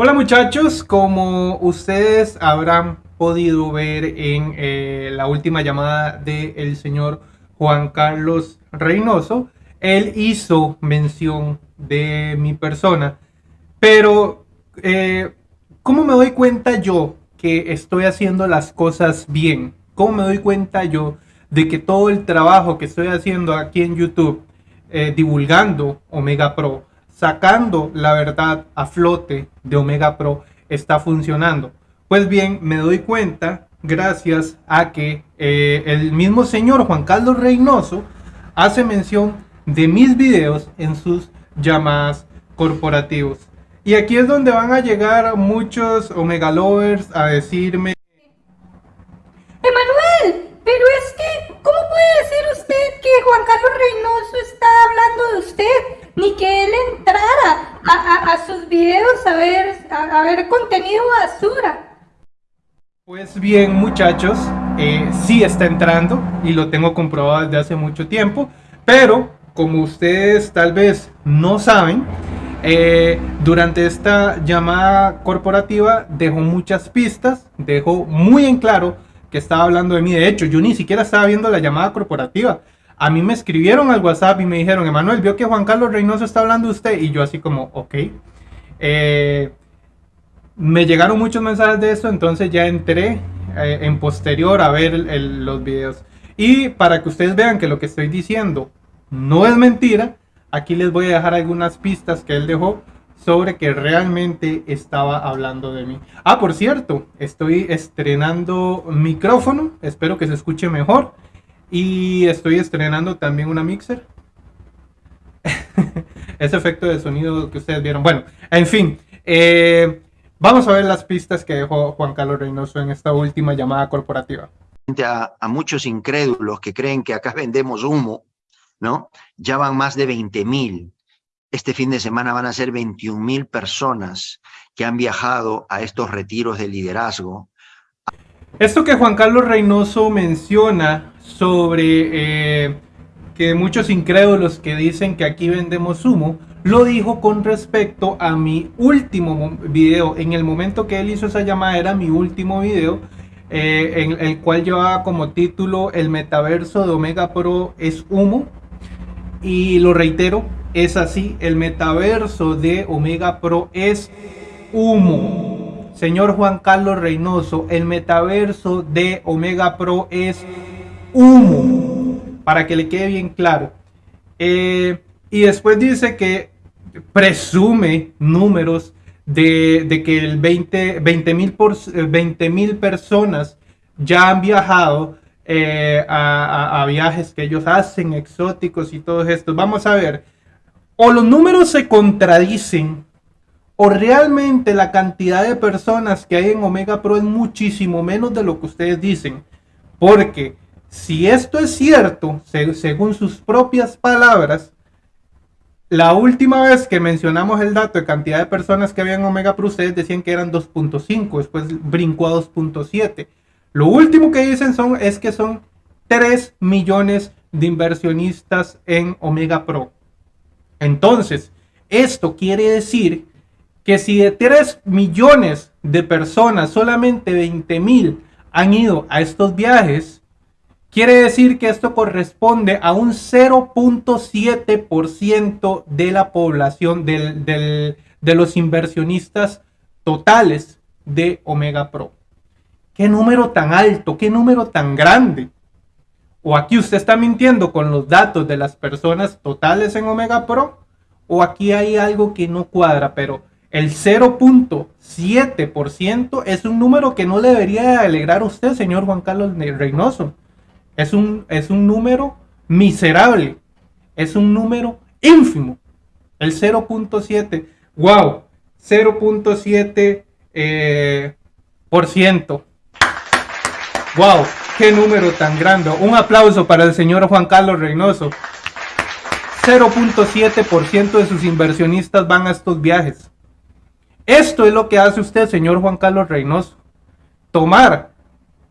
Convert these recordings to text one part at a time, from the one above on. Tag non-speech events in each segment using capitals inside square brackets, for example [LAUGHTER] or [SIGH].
Hola muchachos, como ustedes habrán podido ver en eh, la última llamada del señor Juan Carlos Reynoso, él hizo mención de mi persona, pero eh, ¿cómo me doy cuenta yo que estoy haciendo las cosas bien? ¿Cómo me doy cuenta yo de que todo el trabajo que estoy haciendo aquí en YouTube, eh, divulgando Omega Pro, sacando la verdad a flote de Omega Pro está funcionando. Pues bien, me doy cuenta gracias a que eh, el mismo señor Juan Carlos Reynoso hace mención de mis videos en sus llamadas corporativos. Y aquí es donde van a llegar muchos Omega Lovers a decirme... Emanuel, pero es que, ¿cómo puede decir usted que Juan Carlos Reynoso está hablando de usted? ni que él entrara a, sus videos a ver, a, ver contenido basura. Pues bien muchachos, eh, sí está entrando y lo tengo comprobado desde hace mucho tiempo, pero como ustedes tal vez no saben, eh, durante esta llamada corporativa dejó muchas pistas, dejó muy en claro que estaba hablando de mí. De hecho, yo ni siquiera estaba viendo la llamada corporativa. A mí me escribieron al WhatsApp y me dijeron, Emanuel, vio que Juan Carlos Reynoso está hablando de usted. Y yo así como, ok. Eh, me llegaron muchos mensajes de eso, entonces ya entré eh, en posterior a ver los videos. Y para que ustedes vean que lo que estoy diciendo no es mentira, aquí les voy a dejar algunas pistas que él dejó sobre que realmente estaba hablando de mí. Ah, por cierto, estoy estrenando micrófono, espero que se escuche mejor. Y estoy estrenando también una mixer. [LAUGHS] Ese efecto de sonido que ustedes vieron. Bueno, en fin. Eh, vamos a ver las pistas que dejó Juan Carlos Reynoso en esta última llamada corporativa. A, a muchos incrédulos que creen que acá vendemos humo, ¿no? Ya van más de 20 mil. Este fin de semana van a ser 21 mil personas que han viajado a estos retiros de liderazgo. Esto que Juan Carlos Reynoso menciona sobre eh, que muchos incrédulos que dicen que aquí vendemos humo, lo dijo con respecto a mi último video. En el momento que él hizo esa llamada era mi último video, eh, en el cual llevaba como título El metaverso de Omega Pro es humo. Y lo reitero, es así, el metaverso de Omega Pro es humo. Señor Juan Carlos Reynoso, el metaverso de Omega Pro es humo, para que le quede bien claro. Eh, y después dice que presume números de, que el 20 mil 20 mil personas ya han viajado eh, a, viajes que ellos hacen exóticos y todo esto. Vamos a ver, o los números se contradicen o realmente la cantidad de personas que hay en Omega Pro es muchísimo menos de lo que ustedes dicen. Porque si esto es cierto, según sus propias palabras, la última vez que mencionamos el dato de cantidad de personas que había en Omega Pro, ustedes decían que eran 2.5, después brincó a 2.7. Lo último que dicen son, es que son 3 millones de inversionistas en Omega Pro. Entonces, esto quiere decir que si de 3 millones de personas, solamente 20 mil han ido a estos viajes, Quiere decir que esto corresponde a un 0.7% de la población de los inversionistas totales de Omega Pro. ¿Qué número tan alto? ¿Qué número tan grande? O aquí usted está mintiendo con los datos de las personas totales en Omega Pro. O aquí hay algo que no cuadra, pero el 0.7% es un número que no debería alegrar a usted, señor Juan Carlos Reynoso. Es un, es un número miserable. Es un número ínfimo. El 0.7. ¡Wow! 0.7 eh, por ciento. ¡Wow! ¡Qué número tan grande! Un aplauso para el señor Juan Carlos Reynoso. 0.7% de sus inversionistas van a estos viajes. Esto es lo que hace usted, señor Juan Carlos Reynoso. Tomar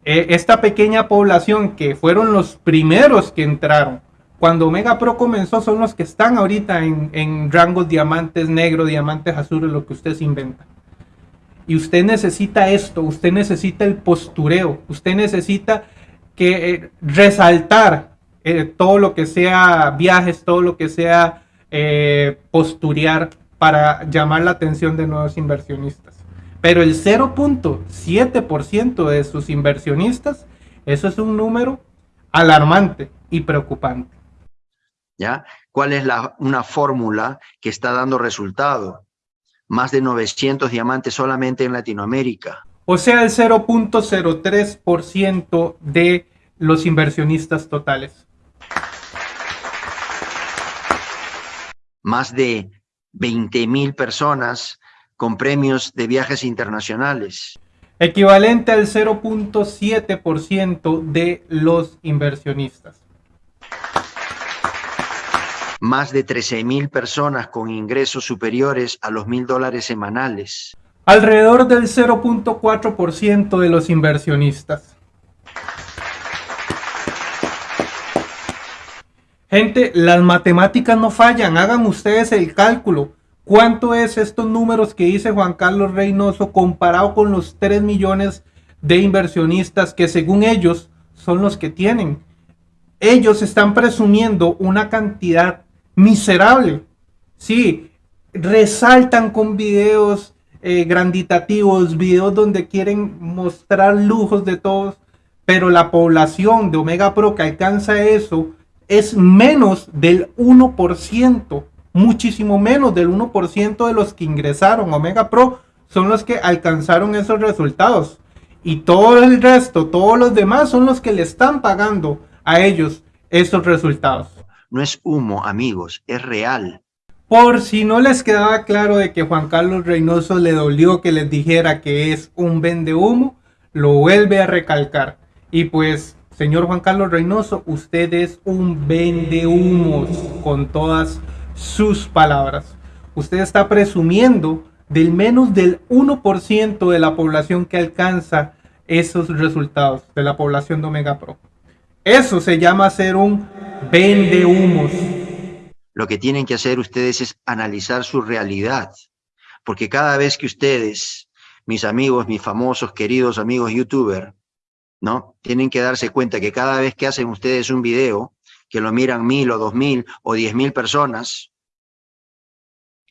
eh, esta pequeña población que fueron los primeros que entraron, cuando Omega Pro comenzó, son los que están ahorita en, rangos diamantes negro, diamantes azules, lo que usted se inventa. Y usted necesita esto, usted necesita el postureo, usted necesita que eh, resaltar eh, todo lo que sea viajes, todo lo que sea eh, posturear para llamar la atención de nuevos inversionistas. Pero el 0.7% de sus inversionistas, eso es un número alarmante y preocupante. ¿Ya? ¿Cuál es la, una fórmula que está dando resultado? Más de 900 diamantes solamente en Latinoamérica. O sea, el 0.03% de los inversionistas totales. Más de 20 mil personas con premios de viajes internacionales. Equivalente al 0.7% de los inversionistas. Más de 13 mil personas con ingresos superiores a los mil dólares semanales. Alrededor del 0.4% de los inversionistas. Gente, las matemáticas no fallan, hagan ustedes el cálculo. ¿Cuánto es estos números que dice Juan Carlos Reynoso comparado con los 3 millones de inversionistas que según ellos son los que tienen? Ellos están presumiendo una cantidad miserable. Sí, resaltan con videos eh, granditativos, videos donde quieren mostrar lujos de todos, pero la población de Omega Pro que alcanza eso es menos del 1%, muchísimo menos del 1% de los que ingresaron a Omega Pro son los que alcanzaron esos resultados. Y todo el resto, todos los demás son los que le están pagando a ellos esos resultados. No es humo, amigos, es real. Por si no les quedaba claro de que Juan Carlos Reynoso le dolió que les dijera que es un vende humo, lo vuelve a recalcar. Y pues Señor Juan Carlos Reynoso, usted es un vendehumos con todas sus palabras. Usted está presumiendo del menos del 1% de la población que alcanza esos resultados de la población de Omega Pro. Eso se llama ser un vendehumos. Lo que tienen que hacer ustedes es analizar su realidad, porque cada vez que ustedes, mis amigos, mis famosos, queridos amigos youtubers, ¿no? Tienen que darse cuenta que cada vez que hacen ustedes un video, que lo miran mil o dos mil o diez mil personas,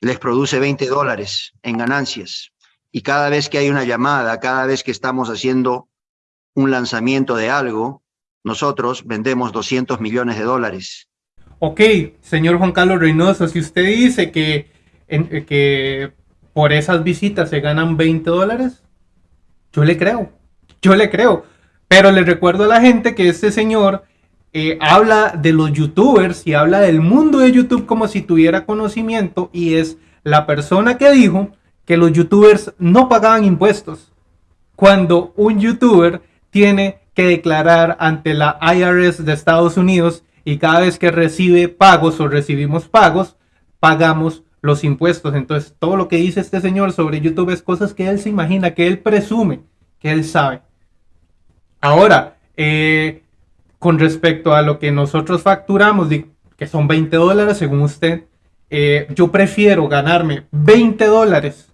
les produce 20 dólares en ganancias. Y cada vez que hay una llamada, cada vez que estamos haciendo un lanzamiento de algo, nosotros vendemos 200 millones de dólares. Ok, señor Juan Carlos Reynoso, si usted dice que, que por esas visitas se ganan 20 dólares, yo le creo, yo le creo. Pero les recuerdo a la gente que este señor eh, habla de los youtubers y habla del mundo de YouTube como si tuviera conocimiento y es la persona que dijo que los youtubers no pagaban impuestos. Cuando un youtuber tiene que declarar ante la IRS de Estados Unidos y cada vez que recibe pagos o recibimos pagos, pagamos los impuestos. Entonces, todo lo que dice este señor sobre YouTube es cosas que él se imagina, que él presume, que él sabe. Ahora, eh, con respecto a lo que nosotros facturamos, que son 20 dólares según usted, eh, yo prefiero ganarme 20 dólares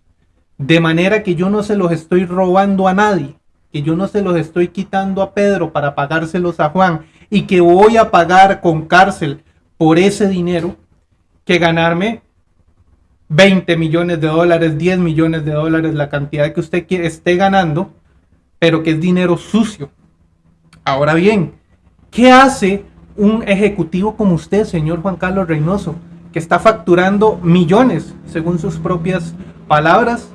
de manera que yo no se los estoy robando a nadie, que yo no se los estoy quitando a Pedro para pagárselos a Juan y que voy a pagar con cárcel por ese dinero, que ganarme 20 millones de dólares, 10 millones de dólares, la cantidad que usted esté ganando, pero que es dinero sucio, Ahora bien, ¿qué hace un ejecutivo como usted, señor Juan Carlos Reynoso, que está facturando millones, según sus propias palabras,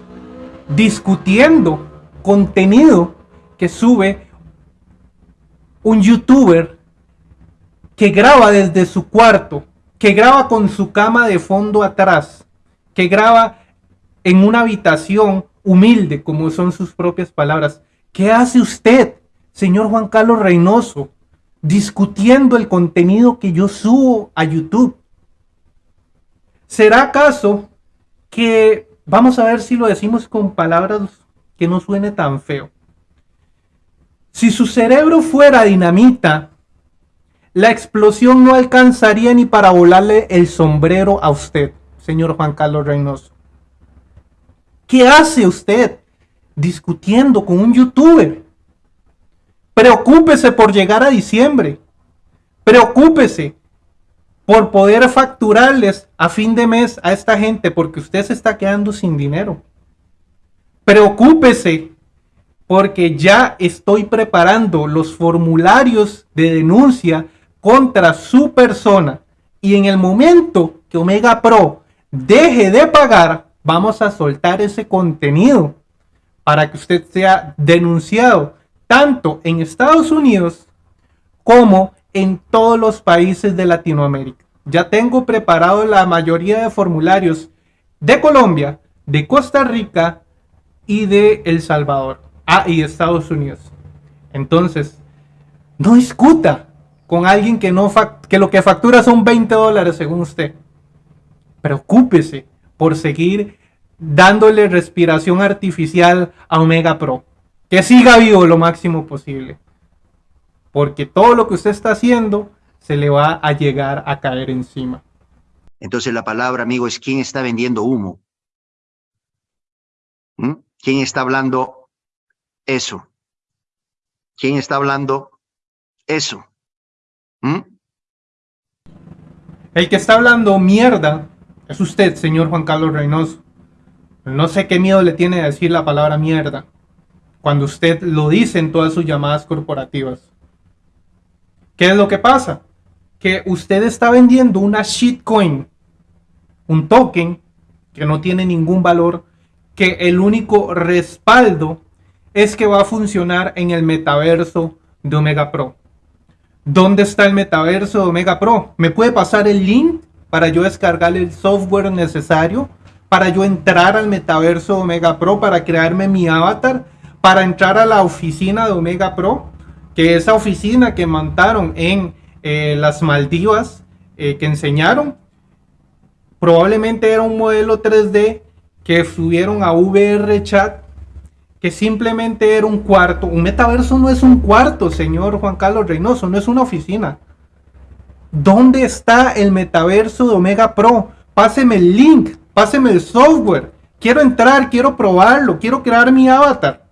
discutiendo contenido que sube un youtuber que graba desde su cuarto, que graba con su cama de fondo atrás, que graba en una habitación humilde, como son sus propias palabras. ¿Qué hace usted señor Juan Carlos Reynoso, discutiendo el contenido que yo subo a YouTube. ¿Será acaso que, vamos a ver si lo decimos con palabras que no suene tan feo? Si su cerebro fuera dinamita, la explosión no alcanzaría ni para volarle el sombrero a usted, señor Juan Carlos Reynoso. ¿Qué hace usted discutiendo con un youtuber. Preocúpese por llegar a diciembre. Preocúpese por poder facturarles a fin de mes a esta gente porque usted se está quedando sin dinero. Preocúpese porque ya estoy preparando los formularios de denuncia contra su persona y en el momento que Omega Pro deje de pagar, vamos a soltar ese contenido para que usted sea denunciado tanto en Estados Unidos como en todos los países de Latinoamérica. Ya tengo preparado la mayoría de formularios de Colombia, de Costa Rica y de El Salvador. Ah, y Estados Unidos. Entonces, no discuta con alguien que, no que lo que factura son 20 dólares según usted. Preocúpese por seguir dándole respiración artificial a Omega Pro. Que siga vivo lo máximo posible. Porque todo lo que usted está haciendo se le va a llegar a caer encima. Entonces la palabra, amigo, es quién está vendiendo humo. ¿Mm? ¿Quién está hablando eso? ¿Quién está hablando eso? ¿Mm? El que está hablando mierda es usted, señor Juan Carlos Reynoso. No sé qué miedo le tiene a decir la palabra mierda cuando usted lo dice en todas sus llamadas corporativas. ¿Qué es lo que pasa? Que usted está vendiendo una shitcoin, un token que no tiene ningún valor, que el único respaldo es que va a funcionar en el metaverso de Omega Pro. ¿Dónde está el metaverso de Omega Pro? ¿Me puede pasar el link para yo descargar el software necesario? Para yo entrar al metaverso de Omega Pro, para crearme mi avatar, para entrar a la oficina de Omega Pro que esa oficina que montaron en eh, las Maldivas, eh, que enseñaron, probablemente era un modelo 3D que subieron a VR Chat, que simplemente era un cuarto. Un metaverso no es un cuarto, señor Juan Carlos Reynoso, no es una oficina. ¿Dónde está el metaverso de Omega Pro? Páseme el link, páseme el software. Quiero entrar, quiero probarlo, quiero crear mi avatar.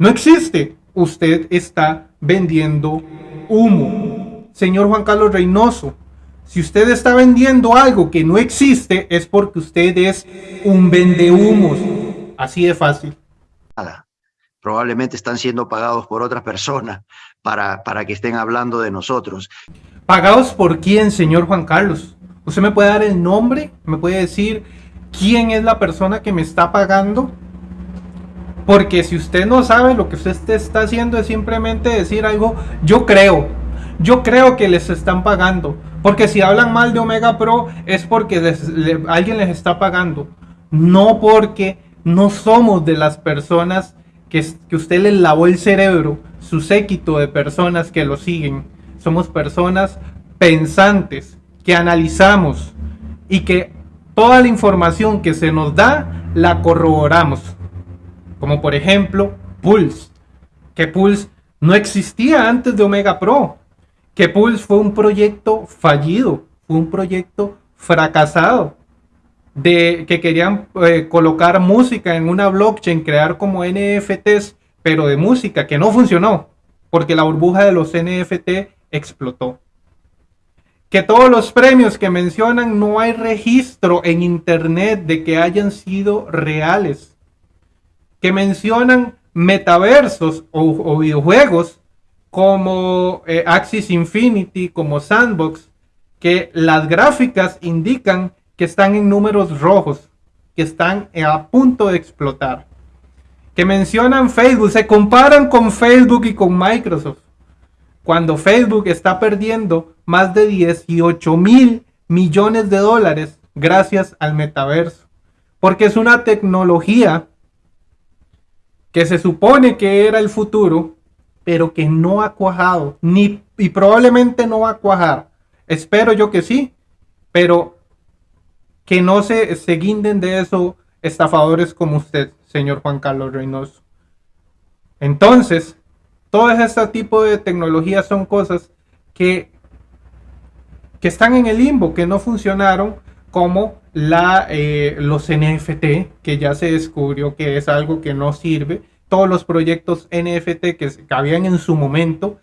No existe usted está vendiendo humo. Señor Juan Carlos Reynoso, si usted está vendiendo algo que no existe, es porque usted es un vendehumos. Así de fácil. Nada. Probablemente están siendo pagados por otras personas para, para que estén hablando de nosotros. ¿Pagados por quién, señor Juan Carlos? ¿Usted me puede dar el nombre? ¿Me puede decir quién es la persona que me está pagando? Porque si usted no sabe, lo que usted está haciendo es simplemente decir algo, yo creo, yo creo que les están pagando. Porque si hablan mal de Omega Pro es porque alguien les está pagando. No porque no somos de las personas que, que usted les lavó el cerebro, su séquito de personas que lo siguen. Somos personas pensantes, que analizamos y que toda la información que se nos da la corroboramos como por ejemplo Pulse, que Pulse no existía antes de Omega Pro, que Pulse fue un proyecto fallido, fue un proyecto fracasado, de que querían eh, colocar música en una blockchain, crear como NFTs, pero de música, que no funcionó, porque la burbuja de los NFT explotó. Que todos los premios que mencionan no hay registro en internet de que hayan sido reales que mencionan metaversos o, videojuegos como eh, Axis Infinity, como Sandbox, que las gráficas indican que están en números rojos, que están a punto de explotar. Que mencionan Facebook, se comparan con Facebook y con Microsoft. Cuando Facebook está perdiendo más de 18 mil millones de dólares gracias al metaverso. Porque es una tecnología que se supone que era el futuro, pero que no ha cuajado, ni, y probablemente no va a cuajar. Espero yo que sí, pero que no se, se guinden de eso estafadores como usted, señor Juan Carlos Reynoso. Entonces, todo este tipo de tecnologías son cosas que, que están en el limbo, que no funcionaron como la, eh, los NFT, que ya se descubrió que es algo que no sirve. Todos los proyectos NFT que cabían en su momento,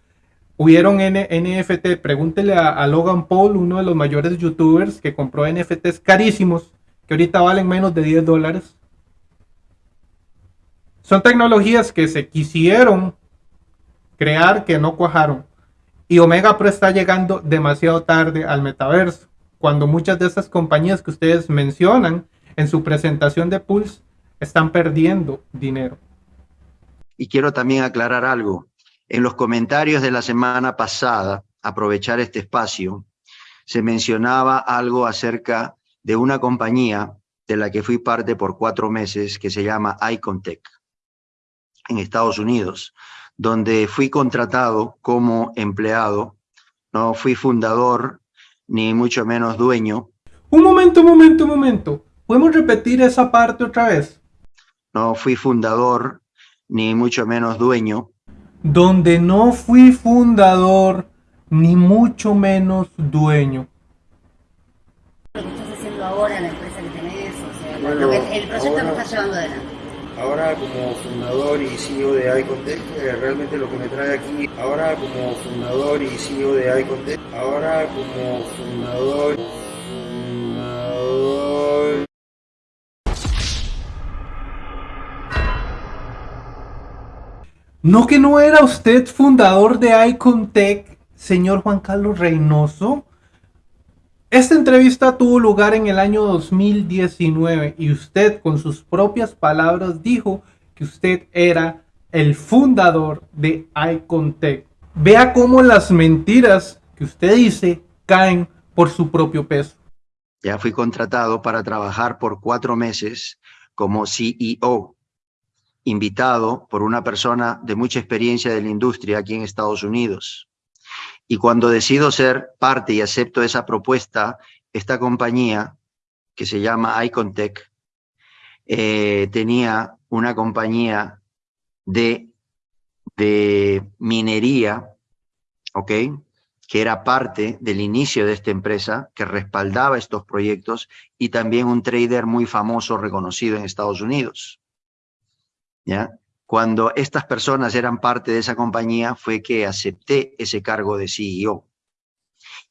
hubieron NFT. Pregúntele a, Logan Paul, uno de los mayores youtubers que compró NFTs carísimos, que ahorita valen menos de 10 dólares. Son tecnologías que se quisieron crear que no cuajaron. Y Omega Pro está llegando demasiado tarde al metaverso cuando muchas de estas compañías que ustedes mencionan en su presentación de Pulse están perdiendo dinero. Y quiero también aclarar algo. En los comentarios de la semana pasada, aprovechar este espacio, se mencionaba algo acerca de una compañía de la que fui parte por cuatro meses que se llama Icontech en Estados Unidos, donde fui contratado como empleado, no fui fundador ni mucho menos dueño. Un momento, un momento, un momento. ¿Podemos repetir esa parte otra vez? No fui fundador, ni mucho menos dueño. Donde no fui fundador, ni mucho menos dueño. Lo que estás haciendo ahora, la empresa que tenés, o sea, lo que, el proyecto que estás llevando adelante ahora como fundador y CEO de Icontech, eh, realmente lo que me trae aquí, ahora como fundador y CEO de Icontech, ahora como fundador, fundador... ¿No que no era usted fundador de Icontech, señor Juan Carlos Reynoso? Esta entrevista tuvo lugar en el año 2019 y usted con sus propias palabras dijo que usted era el fundador de Icontech. Vea cómo las mentiras que usted dice caen por su propio peso. Ya fui contratado para trabajar por cuatro meses como CEO, invitado por una persona de mucha experiencia de la industria aquí en Estados Unidos. Y cuando decido ser parte y acepto esa propuesta, esta compañía, que se llama Icontech, eh, tenía una compañía de, de minería, ¿ok? que era parte del inicio de esta empresa, que respaldaba estos proyectos, y también un trader muy famoso, reconocido en Estados Unidos. ¿Ya? Cuando estas personas eran parte de esa compañía fue que acepté ese cargo de CEO.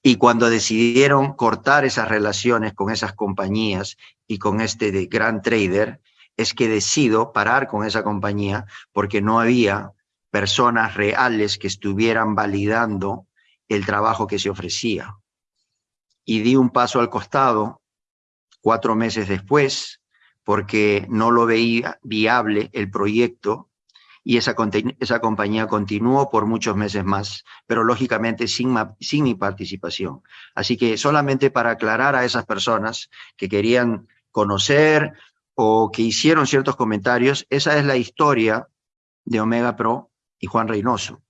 Y cuando decidieron cortar esas relaciones con esas compañías y con este gran trader, es que decido parar con esa compañía porque no había personas reales que estuvieran validando el trabajo que se ofrecía. Y di un paso al costado cuatro meses después porque no lo veía viable el proyecto y esa, compañía continuó por muchos meses más, pero lógicamente sin, sin mi participación. Así que solamente para aclarar a esas personas que querían conocer o que hicieron ciertos comentarios, esa es la historia de Omega Pro y Juan Reynoso.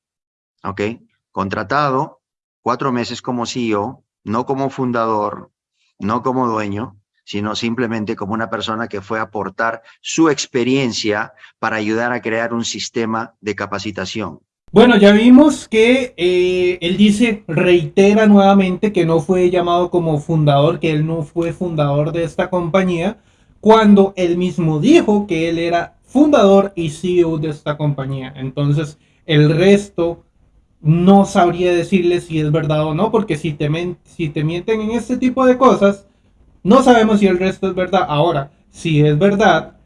¿Ok? Contratado, cuatro meses como CEO, no como fundador, no como dueño, sino simplemente como una persona que fue a aportar su experiencia para ayudar a crear un sistema de capacitación. Bueno, ya vimos que eh, él dice, reitera nuevamente que no fue llamado como fundador, que él no fue fundador de esta compañía, cuando él mismo dijo que él era fundador y CEO de esta compañía. Entonces, el resto no sabría decirle si es verdad o no, porque si te, si te mienten en este tipo de cosas, no sabemos si el resto es verdad. Ahora, si es verdad,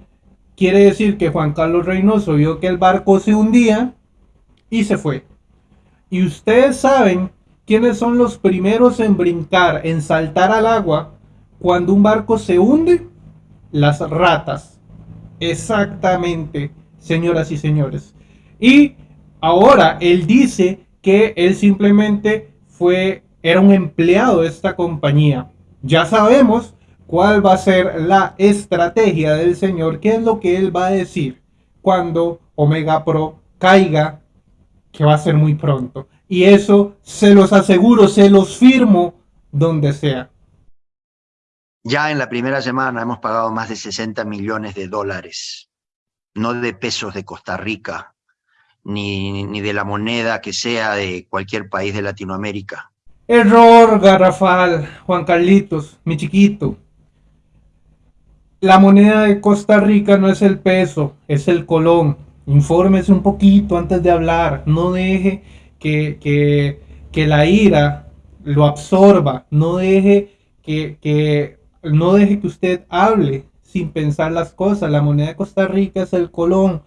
quiere decir que Juan Carlos Reynoso vio que el barco se hundía y se fue. Y ustedes saben quiénes son los primeros en brincar, en saltar al agua cuando un barco se hunde. Las ratas. Exactamente, señoras y señores. Y ahora él dice que él simplemente fue, era un empleado de esta compañía ya sabemos cuál va a ser la estrategia del Señor, qué es lo que Él va a decir cuando Omega Pro caiga, que va a ser muy pronto. Y eso se los aseguro, se los firmo donde sea. Ya en la primera semana hemos pagado más de 60 millones de dólares, no de pesos de Costa Rica, ni, ni de la moneda que sea de cualquier país de Latinoamérica. Error garrafal, Juan Carlitos, mi chiquito. la moneda de Costa Rica no es el peso, es el colón. Infórmese un poquito antes de hablar. No deje que, que, que la ira lo absorba. No deje que, que, no deje que usted hable sin pensar las cosas. La moneda de Costa Rica es el colón.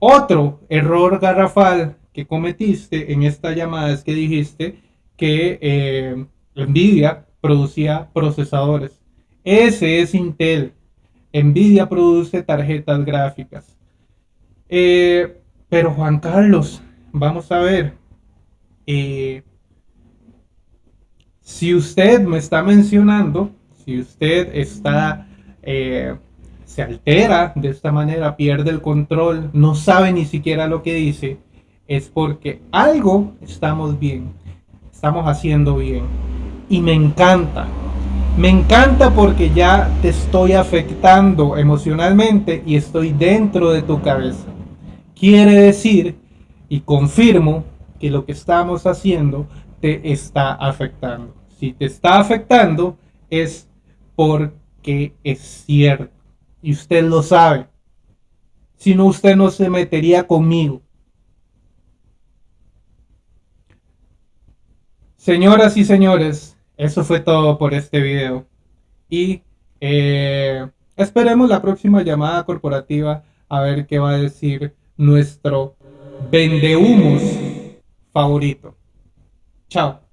Otro error garrafal que cometiste en esta llamada es que dijiste que eh, Nvidia producía procesadores. Ese es Intel. Nvidia produce tarjetas gráficas. Eh, pero Juan Carlos, vamos a ver. Eh, si usted me está mencionando, si usted está, se altera de esta manera, pierde el control, no sabe ni siquiera lo que dice, es porque algo estamos bien, estamos haciendo bien. Y me encanta, me encanta porque ya te estoy afectando emocionalmente y estoy dentro de tu cabeza. Quiere decir, y confirmo, que lo que estamos haciendo te está afectando. Si te está afectando es porque es cierto. Y usted lo sabe. Si no, usted no se metería conmigo. Señoras y señores, eso fue todo por este video. Y eh, esperemos la próxima llamada corporativa a ver qué va a decir nuestro vendehumos favorito. Chao.